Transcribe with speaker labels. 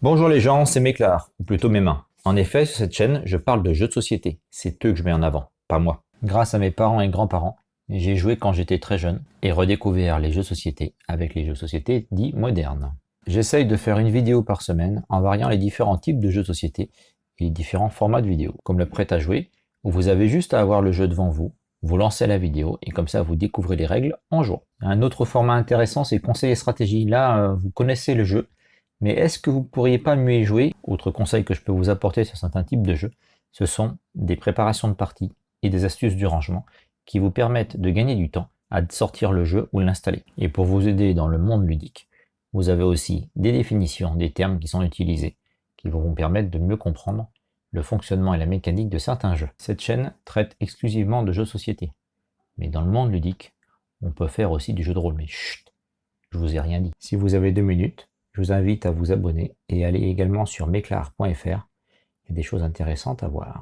Speaker 1: Bonjour les gens, c'est Méclar, ou plutôt mes mains. En effet, sur cette chaîne, je parle de jeux de société. C'est eux que je mets en avant, pas moi. Grâce à mes parents et grands-parents, j'ai joué quand j'étais très jeune et redécouvert les jeux de société avec les jeux de société dits modernes. J'essaye de faire une vidéo par semaine en variant les différents types de jeux de société et les différents formats de vidéo, comme le prêt à jouer, où vous avez juste à avoir le jeu devant vous, vous lancez la vidéo et comme ça vous découvrez les règles en jouant. Un autre format intéressant c'est conseil et stratégie. Là, euh, vous connaissez le jeu, mais est-ce que vous ne pourriez pas mieux y jouer? Autre conseil que je peux vous apporter sur certains types de jeux, ce sont des préparations de parties et des astuces du rangement qui vous permettent de gagner du temps à sortir le jeu ou l'installer. Et pour vous aider dans le monde ludique, vous avez aussi des définitions des termes qui sont utilisés, qui vont vous permettre de mieux comprendre le fonctionnement et la mécanique de certains jeux. Cette chaîne traite exclusivement de jeux société. Mais dans le monde ludique, on peut faire aussi du jeu de rôle. Mais chut, je vous ai rien dit. Si vous avez deux minutes, vous invite à vous abonner et aller également sur meclar.fr. Il y a des choses intéressantes à voir.